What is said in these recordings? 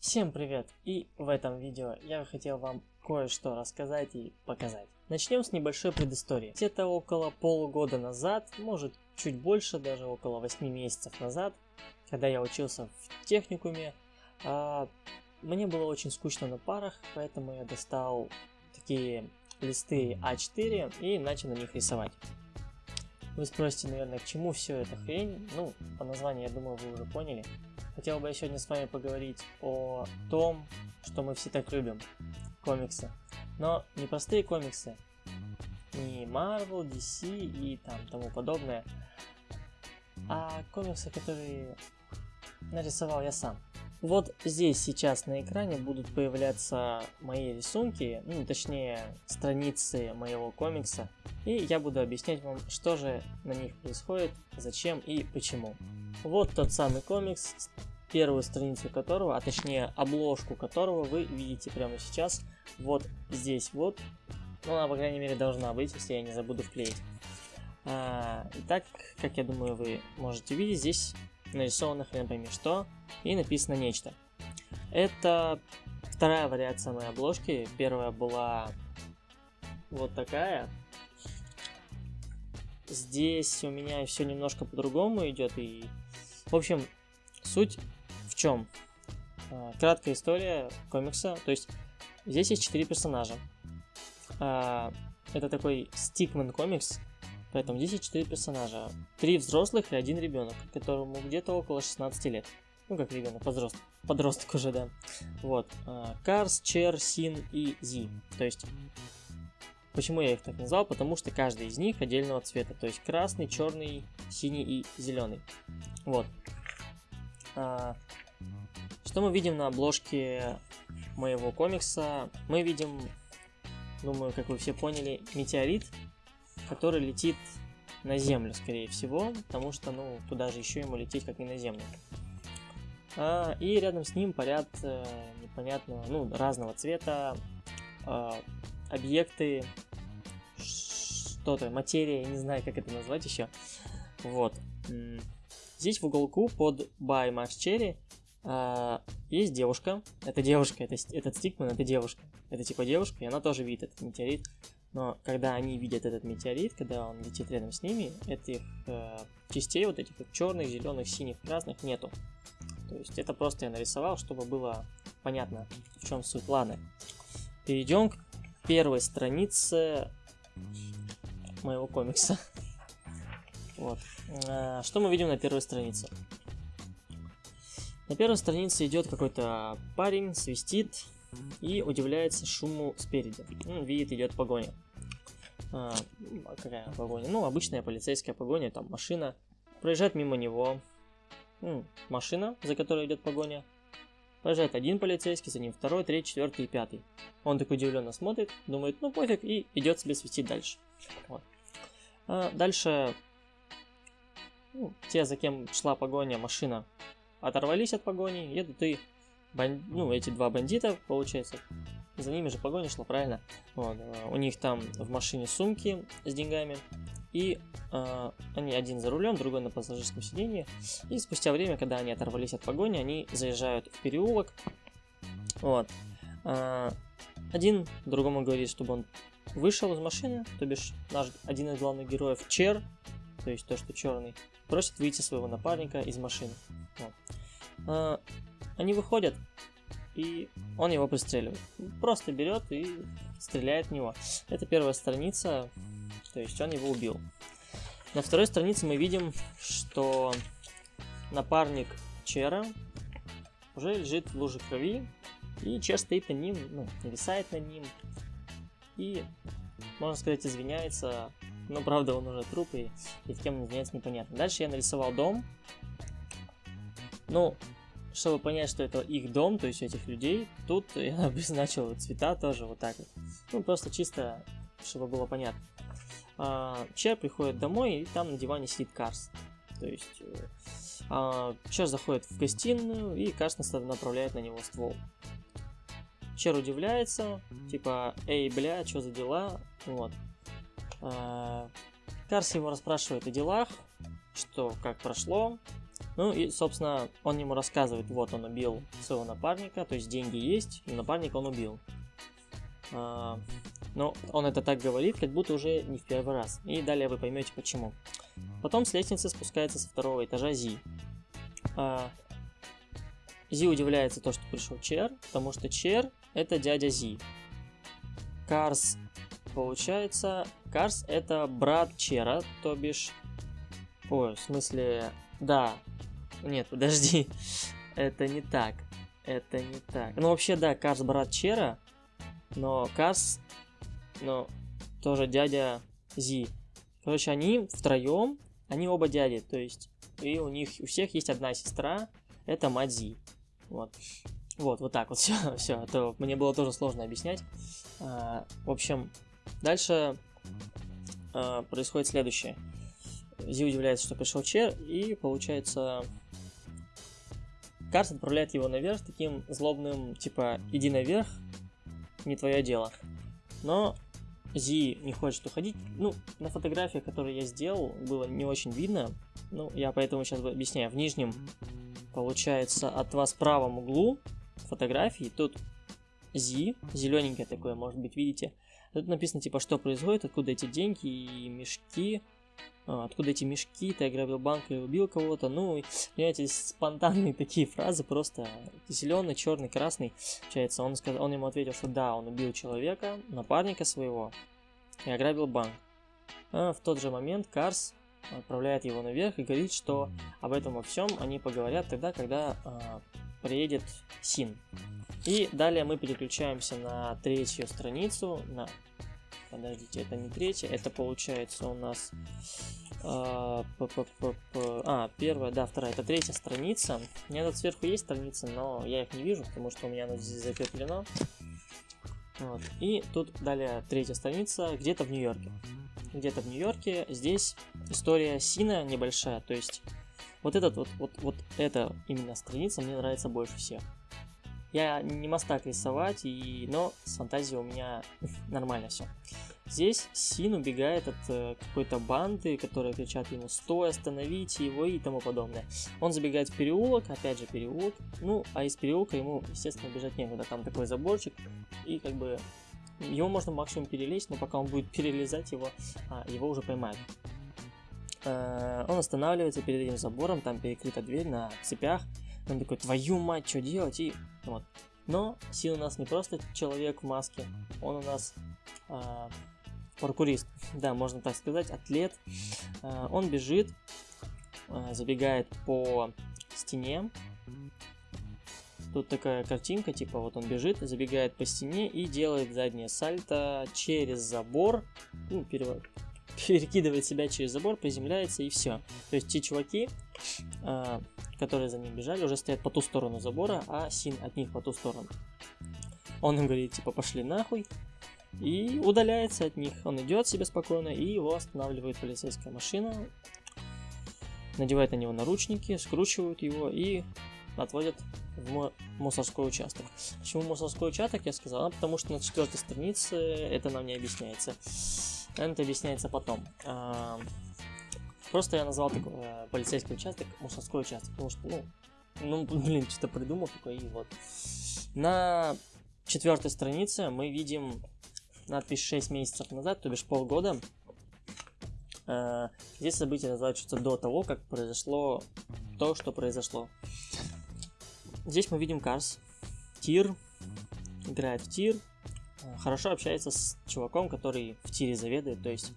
Всем привет! И в этом видео я хотел вам кое-что рассказать и показать. Начнем с небольшой предыстории. Где-то около полугода назад, может чуть больше, даже около 8 месяцев назад, когда я учился в техникуме, а, мне было очень скучно на парах, поэтому я достал такие листы А4 и начал на них рисовать. Вы спросите, наверное, к чему все это хрень? Ну, по названию, я думаю, вы уже поняли. Хотел бы я сегодня с вами поговорить о том, что мы все так любим. Комиксы. Но не простые комиксы. Не Marvel, DC и там тому подобное. А комиксы, которые нарисовал я сам. Вот здесь сейчас на экране будут появляться мои рисунки, ну точнее страницы моего комикса. И я буду объяснять вам, что же на них происходит, зачем и почему. Вот тот самый комикс, первую страницу которого, а точнее обложку которого вы видите прямо сейчас, вот здесь вот. Ну, она, по крайней мере, должна быть, если я не забуду вклеить. А, итак, как я думаю, вы можете видеть, здесь нарисовано хрен пойми что, и написано нечто. Это вторая вариация моей обложки. Первая была вот такая. Здесь у меня все немножко по-другому идет. И, в общем, суть в чем? А, краткая история комикса. То есть здесь есть четыре персонажа. А, это такой стикмен комикс, Поэтому здесь есть 4 персонажа. Три взрослых и один ребенок, которому где-то около 16 лет. Ну, как ребенок, подросток. Подросток уже, да. Вот. А, Карс, Чер, Син и Зи. То есть, почему я их так назвал? Потому что каждый из них отдельного цвета. То есть, красный, черный, синий и зеленый. Вот. А, что мы видим на обложке моего комикса? Мы видим, думаю, как вы все поняли, метеорит, который летит на Землю, скорее всего, потому что, ну, куда же еще ему лететь, как не на Землю. А, и рядом с ним парят э, непонятно, ну, разного цвета э, объекты, что-то, материя, не знаю, как это назвать еще. Вот. Здесь в уголку под By Max Cherry э, есть девушка. Это девушка, это, этот стикман, это девушка. Это типа девушка, и она тоже видит этот метеорит. Но когда они видят этот метеорит, когда он летит рядом с ними, этих э, частей, вот этих вот черных, зеленых, синих, красных нету. То есть это просто я нарисовал, чтобы было понятно, в чем суть. Ладно, перейдем к первой странице моего комикса. Вот. А, что мы видим на первой странице? На первой странице идет какой-то парень, свистит, и удивляется шуму спереди. Видит, идет погоня. А, какая погоня? Ну, обычная полицейская погоня, там машина. Проезжает мимо него. Ну, машина, за которой идет погоня. Проезжает один полицейский, за ним второй, третий, четвертый и пятый. Он так удивленно смотрит, думает, ну пофиг, и идет себе свистить дальше. Вот. А дальше ну, те, за кем шла погоня, машина, оторвались от погони, едут и бан... ну, эти два бандита, получается, за ними же погоня шла, правильно? Вот, э, у них там в машине сумки с деньгами, и э, они один за рулем, другой на пассажирском сиденье. И спустя время, когда они оторвались от погони, они заезжают в переулок. Вот. Э, один другому говорит, чтобы он вышел из машины, то бишь наш один из главных героев Чер, то есть то, что черный, просит выйти своего напарника из машины. Вот. Э, они выходят, и он его пристреливает. Просто берет и стреляет в него. Это первая страница, то есть он его убил. На второй странице мы видим, что напарник Чера уже лежит в луже крови, и Чер стоит над ним, ну, нависает над ним, и, можно сказать, извиняется, но правда он уже труп, и перед кем он извиняется непонятно. Дальше я нарисовал дом, ну, чтобы понять, что это их дом, то есть этих людей, тут я обозначил цвета тоже вот так вот. Ну, просто чисто, чтобы было понятно. А, Чер приходит домой, и там на диване сидит Карс. То есть э, а, Чер заходит в гостиную, и Карс направляет на него ствол. Чер удивляется, типа, эй, бля, что за дела? Вот. А, Карс его расспрашивает о делах, что, как прошло, Ну и, собственно, он ему рассказывает, вот он убил своего напарника, то есть деньги есть, и напарника он убил. А, но он это так говорит, как будто уже не в первый раз. И далее вы поймете почему. Потом с лестницы спускается со второго этажа Зи. А, Зи удивляется то, что пришел Чер, потому что Чер это дядя Зи. Карс, получается, Карс это брат Чера, то бишь... Ой, в смысле... Да. Нет, подожди. это не так. Это не так. Ну, вообще, да, Карс брат Чера, но Карс, ну, тоже дядя Зи. Короче, они втроем, они оба дяди, то есть, и у них, у всех есть одна сестра, это мать Зи. Вот. Вот, вот так вот все, все, а то мне было тоже сложно объяснять. А, в общем, дальше а, происходит следующее. Зи удивляется, что пришел Чер, и получается... Карс отправляет его наверх таким злобным, типа, иди наверх, не твое дело. Но Зи не хочет уходить. Ну, на фотографиях, которые я сделал, было не очень видно. Ну, я поэтому сейчас объясняю. В нижнем, получается, от вас правом углу фотографии, тут Зи, зелененькое такое, может быть, видите. Тут написано, типа, что происходит, откуда эти деньги и мешки. А, откуда эти мешки, ты ограбил банк или убил кого-то. Ну, понимаете, спонтанные такие фразы, просто зеленый, черный, красный. Получается, он, сказал, он ему ответил, что да, он убил человека, напарника своего, и ограбил банк. А в тот же момент Карс отправляет его наверх и говорит, что об этом во всем они поговорят тогда, когда а, приедет Син. И далее мы переключаемся на третью страницу, на Подождите, это не третья, это получается у нас... Э, а, первая, да, вторая, это третья страница. У меня тут сверху есть страницы, но я их не вижу, потому что у меня оно здесь закреплено. Вот. И тут далее третья страница, где-то в Нью-Йорке. Где-то в Нью-Йорке. Здесь история Сина небольшая, то есть вот этот вот, вот, вот эта именно страница мне нравится больше всех. Я не мастак рисовать, и... но с фантазией у меня нормально все. Здесь Син убегает от э, какой-то банды, которые кричат ему «Стой, остановите его» и тому подобное. Он забегает в переулок, опять же переулок, ну, а из переулка ему, естественно, бежать некуда, там такой заборчик, и как бы его можно максимум перелезть, но пока он будет перелезать его, а, его уже поймают. Э, он останавливается перед этим забором, там перекрыта дверь на цепях, он такой, твою мать, что делать? И вот. Но Син у нас не просто человек в маске, он у нас э, паркурист, да, можно так сказать, атлет. Э, он бежит, э, забегает по стене. Тут такая картинка, типа вот он бежит, забегает по стене и делает заднее сальто через забор, ну, перекидывает себя через забор, приземляется и все. То есть те чуваки, которые за ним бежали, уже стоят по ту сторону забора, а Син от них по ту сторону. Он им говорит, типа, пошли нахуй, и удаляется от них. Он идет себе спокойно, и его останавливает полицейская машина, надевает на него наручники, скручивают его и отводят в мусорской участок. Почему мусорской участок, я сказал, а потому что на четвертой странице это нам не объясняется. Это объясняется потом. Просто я назвал такой э, полицейский участок мусорской участок, потому что, ну, ну, блин, что-то придумал такое, и вот. На четвертой странице мы видим надпись 6 месяцев назад, то бишь полгода. Э, здесь события называются до того, как произошло то, что произошло. Здесь мы видим Карс, Тир, играет в Тир, э, хорошо общается с чуваком, который в Тире заведует, то есть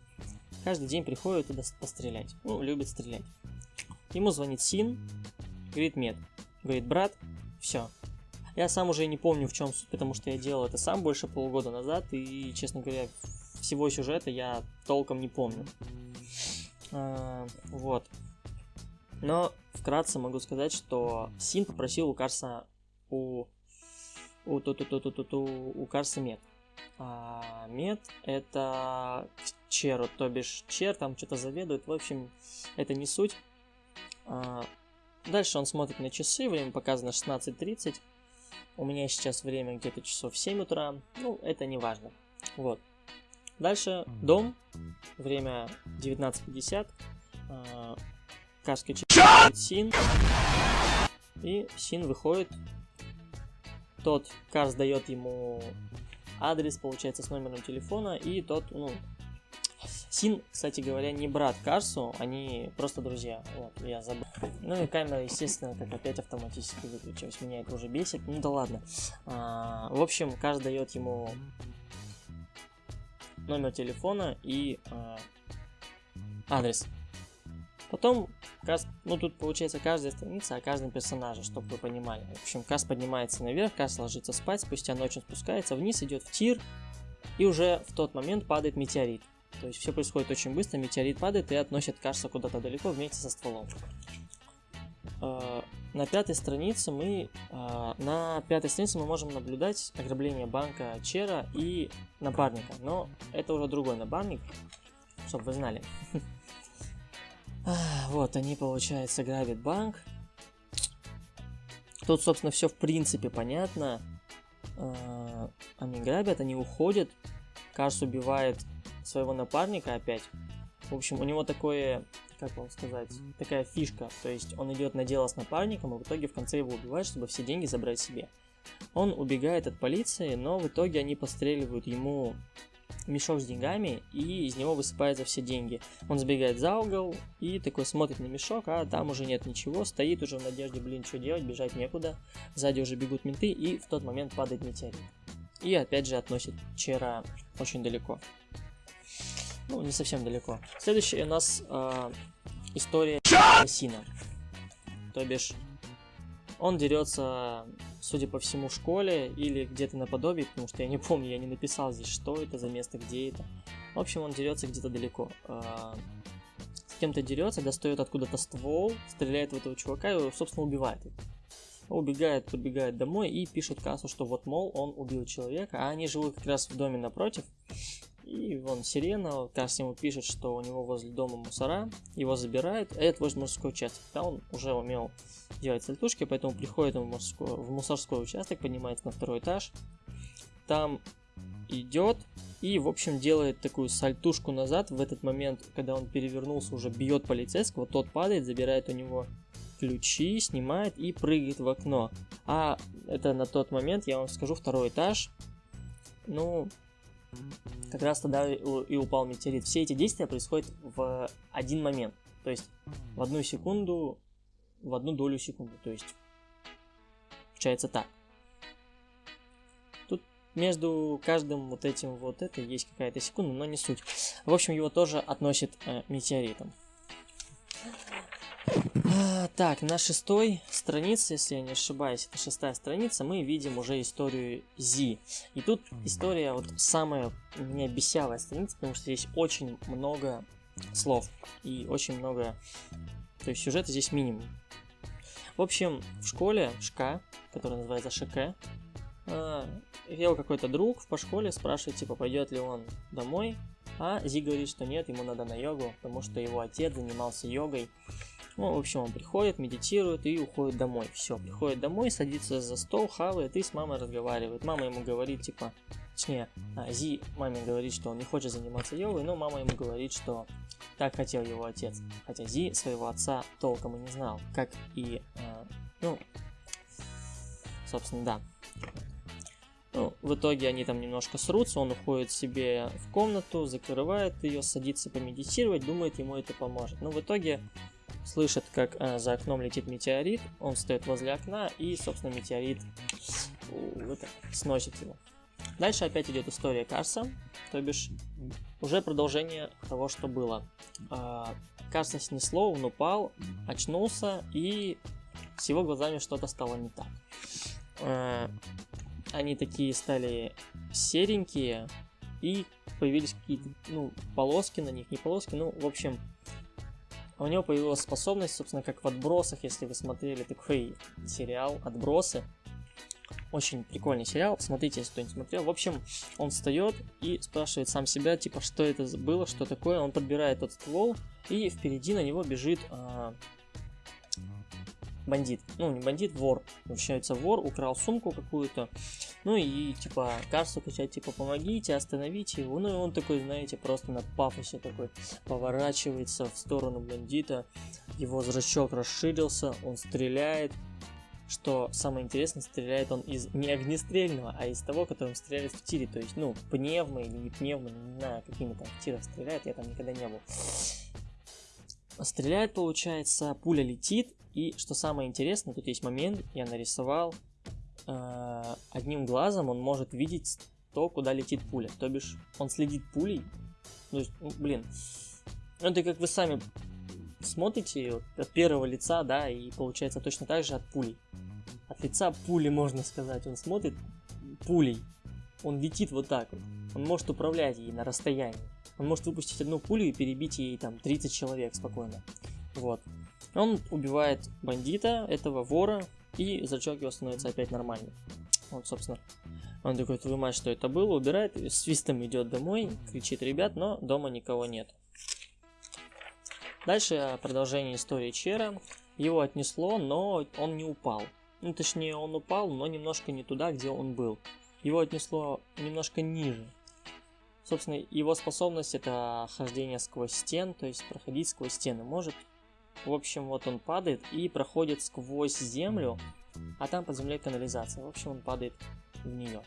Каждый день приходит туда пострелять. Ну, любит стрелять. Ему звонит Син, говорит Мед. Говорит, брат, все. Я сам уже не помню, в чем суть, потому что я делал это сам больше полугода назад, и, честно говоря, всего сюжета я толком не помню. А, вот. Но вкратце могу сказать, что Син попросил у Карса у у, ту, ту, ту, ту, ту, ту, у Карса мед. А мед это черу, то бишь чер там что-то заведует, в общем, это не суть. А, дальше он смотрит на часы, время показано 16.30. У меня сейчас время где-то часов 7 утра, ну, это не важно. Вот. Дальше дом, время 19.50. А, приходит Син, и Син выходит. Тот Карс дает ему адрес, получается, с номером телефона, и тот, ну, Син, кстати говоря, не брат Карсу, они просто друзья. Вот, я забыл. Ну и камера, естественно, как опять автоматически выключилась. Меня это уже бесит. Ну да ладно. А, в общем, Карс дает ему номер телефона и а, адрес. Потом Каст, ну тут получается каждая страница о каждом персонаже, чтобы вы понимали. В общем, Каст поднимается наверх, Каст ложится спать, спустя ночь он спускается вниз, идет в тир, и уже в тот момент падает метеорит. То есть все происходит очень быстро, метеорит падает и относит Каста куда-то далеко вместе со стволом. А, на пятой странице мы а, на пятой странице мы можем наблюдать ограбление банка Чера и напарника, но это уже другой напарник, чтобы вы знали. Вот, они, получается, грабят банк. Тут, собственно, все в принципе понятно. А, они грабят, они уходят. Карс убивает своего напарника опять. В общем, у него такое, как вам сказать, такая фишка. То есть он идет на дело с напарником, и в итоге в конце его убивают, чтобы все деньги забрать себе. Он убегает от полиции, но в итоге они постреливают ему мешок с деньгами, и из него высыпаются все деньги. Он сбегает за угол и такой смотрит на мешок, а там уже нет ничего, стоит уже в надежде, блин, что делать, бежать некуда. Сзади уже бегут менты, и в тот момент падает метеорит. И опять же относит Чера очень далеко. Ну, не совсем далеко. Следующая у нас э, история Сина. То бишь, он дерется судя по всему, школе или где-то наподобие, потому что я не помню, я не написал здесь, что это за место, где это. В общем, он дерется где-то далеко. А, с кем-то дерется, достает откуда-то ствол, стреляет в этого чувака и, собственно, убивает. Убегает, подбегает домой и пишет кассу, что вот, мол, он убил человека, а они живут как раз в доме напротив. И вон сирена, Касс ему пишет, что у него возле дома мусора, его забирают, а это возле мужской участок. Да, он уже умел делать сальтушки, поэтому приходит он в, мужской, в мусорской участок, поднимается на второй этаж, там идет и, в общем, делает такую сальтушку назад. В этот момент, когда он перевернулся, уже бьет полицейского, тот падает, забирает у него ключи, снимает и прыгает в окно. А это на тот момент, я вам скажу, второй этаж. Ну, как раз тогда и упал метеорит. Все эти действия происходят в один момент. То есть в одну секунду, в одну долю секунды. То есть получается так. Тут между каждым вот этим вот это есть какая-то секунда, но не суть. В общем, его тоже относят э, метеоритом. А, так, на шестой странице, если я не ошибаюсь, это шестая страница, мы видим уже историю Зи. И тут история вот самая меня бесявая страница, потому что здесь очень много слов и очень много... То есть сюжета здесь минимум. В общем, в школе ШК, которая называется ШК, ел какой-то друг по школе, спрашивает, типа, пойдет ли он домой, а Зи говорит, что нет, ему надо на йогу, потому что его отец занимался йогой, ну, в общем, он приходит, медитирует и уходит домой. Все, приходит домой, садится за стол, хавает и с мамой разговаривает. Мама ему говорит, типа, точнее, а, Зи маме говорит, что он не хочет заниматься йогой, но мама ему говорит, что так хотел его отец. Хотя Зи своего отца толком и не знал, как и, э, ну, собственно, да. Ну, в итоге они там немножко срутся, он уходит себе в комнату, закрывает ее, садится помедитировать, думает, ему это поможет. Но в итоге слышит, как э, за окном летит метеорит, он стоит возле окна и, собственно, метеорит это, сносит его. Дальше опять идет история Карса, то бишь уже продолжение того, что было. Э, Карса снесло, он упал, очнулся и с его глазами что-то стало не так. Э, они такие стали серенькие и появились какие-то, ну, полоски на них, не полоски, ну, в общем, у него появилась способность, собственно, как в «Отбросах», если вы смотрели такой сериал «Отбросы». Очень прикольный сериал, смотрите, если кто не смотрел. В общем, он встает и спрашивает сам себя, типа, что это было, что такое. Он подбирает тот ствол, и впереди на него бежит а, бандит. Ну, не бандит, вор. Возвращается вор, украл сумку какую-то. Ну и, типа, карту качать, типа, помогите, остановите его. Ну и он такой, знаете, просто на пафосе такой поворачивается в сторону бандита. Его зрачок расширился, он стреляет. Что самое интересное, стреляет он из не огнестрельного, а из того, которым стреляет в тире. То есть, ну, пневмо или не пневмо, не знаю, какими там тирах стреляет, я там никогда не был. Стреляет, получается, пуля летит, и что самое интересное, тут есть момент, я нарисовал, э, одним глазом он может видеть то, куда летит пуля. То бишь, он следит пулей. То есть, ну, блин, ну, это как вы сами смотрите вот, от первого лица, да, и получается точно так же от пули. От лица пули, можно сказать, он смотрит пулей. Он летит вот так вот. Он может управлять ей на расстоянии. Он может выпустить одну пулю и перебить ей там 30 человек спокойно. Вот. Он убивает бандита, этого вора, и зрачок его становится опять нормальным. Вот, собственно. Он такой, мать, что это было, убирает, свистом идет домой, кричит, ребят, но дома никого нет. Дальше продолжение истории Чера. Его отнесло, но он не упал. Ну, точнее, он упал, но немножко не туда, где он был. Его отнесло немножко ниже. Собственно, его способность это хождение сквозь стен, то есть проходить сквозь стены может. В общем, вот он падает и проходит сквозь землю, а там под землей канализация. В общем, он падает в нее.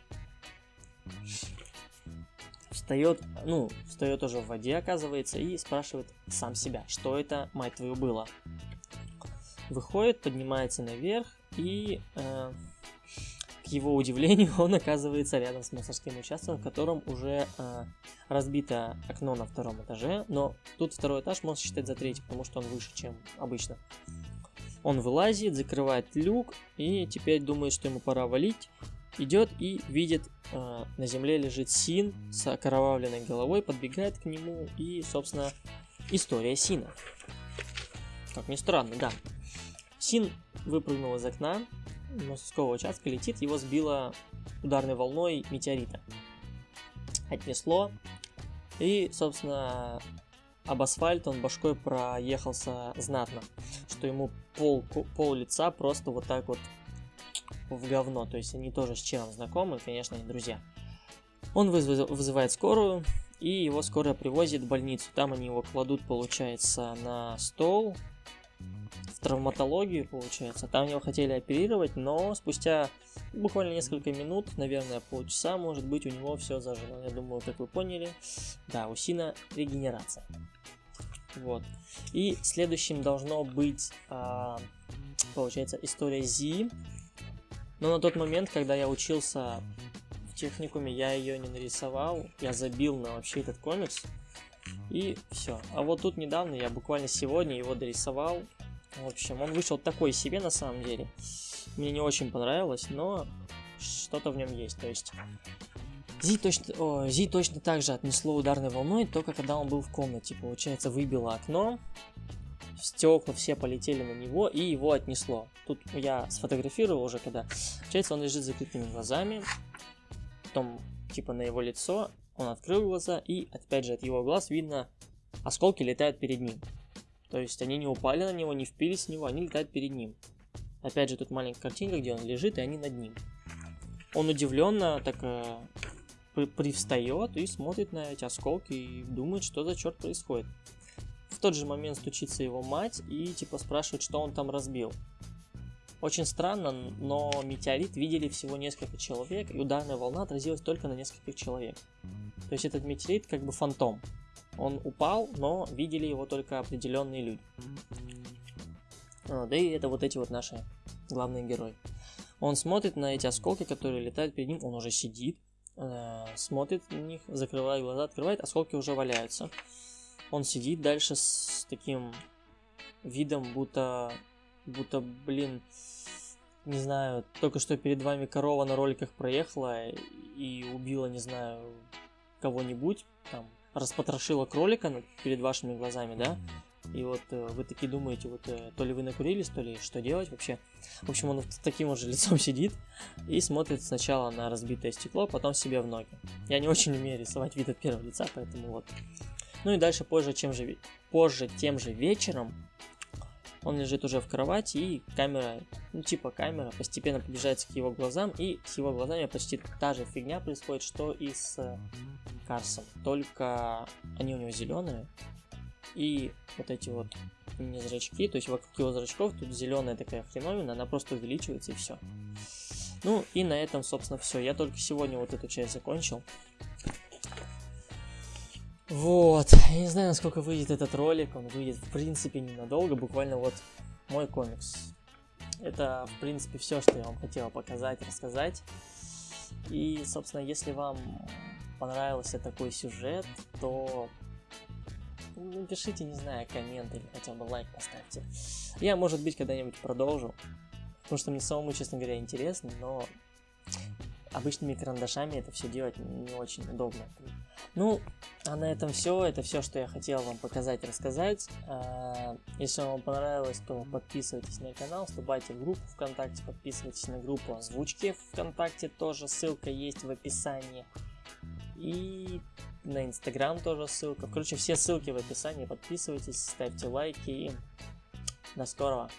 Встает, ну, встает уже в воде, оказывается, и спрашивает сам себя, что это, мать твою, было. Выходит, поднимается наверх и э, к его удивлению, он оказывается рядом с мусорским участком, в котором уже э, разбито окно на втором этаже, но тут второй этаж можно считать за третий, потому что он выше, чем обычно. Он вылазит, закрывает люк и теперь думает, что ему пора валить. Идет и видит, э, на земле лежит Син с окровавленной головой, подбегает к нему и, собственно, история Сина. Как ни странно, да. Син выпрыгнул из окна, мостовского участка летит, его сбило ударной волной метеорита. Отнесло, и, собственно, об асфальт он башкой проехался знатно, что ему пол, пол лица просто вот так вот в говно, то есть они тоже с чем знакомы, конечно, они друзья. Он вызывает скорую, и его скорая привозит в больницу. Там они его кладут, получается, на стол, в травматологию, получается. Там его хотели оперировать, но спустя буквально несколько минут, наверное, полчаса, может быть, у него все зажило. Я думаю, как вы поняли, да, у Сина регенерация. Вот. И следующим должно быть, а, получается, история Зи. Но на тот момент, когда я учился в техникуме, я ее не нарисовал. Я забил на вообще этот комикс. И все. А вот тут недавно, я буквально сегодня его дорисовал. В общем, он вышел такой себе на самом деле. Мне не очень понравилось, но что-то в нем есть. То есть Зи точно, о, Зи точно так же отнесло ударной волной, только когда он был в комнате. Получается, выбило окно, стекла все полетели на него и его отнесло. Тут я сфотографировал уже, когда... Получается, он лежит с закрытыми глазами, потом типа на его лицо, он открыл глаза и опять же от его глаз видно осколки летают перед ним. То есть они не упали на него, не впились в него, они летают перед ним. Опять же, тут маленькая картинка, где он лежит, и они над ним. Он удивленно так э, привстает и смотрит на эти осколки и думает, что за черт происходит. В тот же момент стучится его мать и типа спрашивает, что он там разбил. Очень странно, но метеорит видели всего несколько человек, и ударная волна отразилась только на нескольких человек. То есть этот метеорит как бы фантом. Он упал, но видели его только определенные люди. А, да и это вот эти вот наши главные герои. Он смотрит на эти осколки, которые летают перед ним, он уже сидит, э, смотрит на них, закрывает глаза, открывает, осколки уже валяются. Он сидит дальше с таким видом, будто, будто, блин, не знаю, только что перед вами корова на роликах проехала и убила, не знаю, кого-нибудь, там, распотрошила кролика перед вашими глазами, да, и вот э, вы такие думаете, вот э, то ли вы накурились, то ли что делать вообще. В общем, он с таким же лицом сидит и смотрит сначала на разбитое стекло, потом себе в ноги. Я не очень умею рисовать вид от первого лица, поэтому вот. Ну и дальше позже, чем же, позже тем же вечером Он лежит уже в кровати, и камера, ну типа камера, постепенно приближается к его глазам, и с его глазами почти та же фигня происходит, что и с Карсом. Только они у него зеленые, и вот эти вот не зрачки, то есть вокруг его зрачков тут зеленая такая хреновина, она просто увеличивается и все. Ну и на этом, собственно, все. Я только сегодня вот эту часть закончил. Вот, я не знаю, насколько выйдет этот ролик, он выйдет в принципе ненадолго, буквально вот мой комикс. Это, в принципе, все, что я вам хотел показать, рассказать. И, собственно, если вам понравился такой сюжет, то напишите, не знаю, коммент или хотя бы лайк поставьте. Я, может быть, когда-нибудь продолжу, потому что мне самому, честно говоря, интересно, но обычными карандашами это все делать не очень удобно. Ну, а на этом все. Это все, что я хотел вам показать рассказать. А, если вам понравилось, то подписывайтесь на канал, вступайте в группу ВКонтакте, подписывайтесь на группу озвучки ВКонтакте, тоже ссылка есть в описании. И на Инстаграм тоже ссылка. Короче, все ссылки в описании. Подписывайтесь, ставьте лайки до скорого.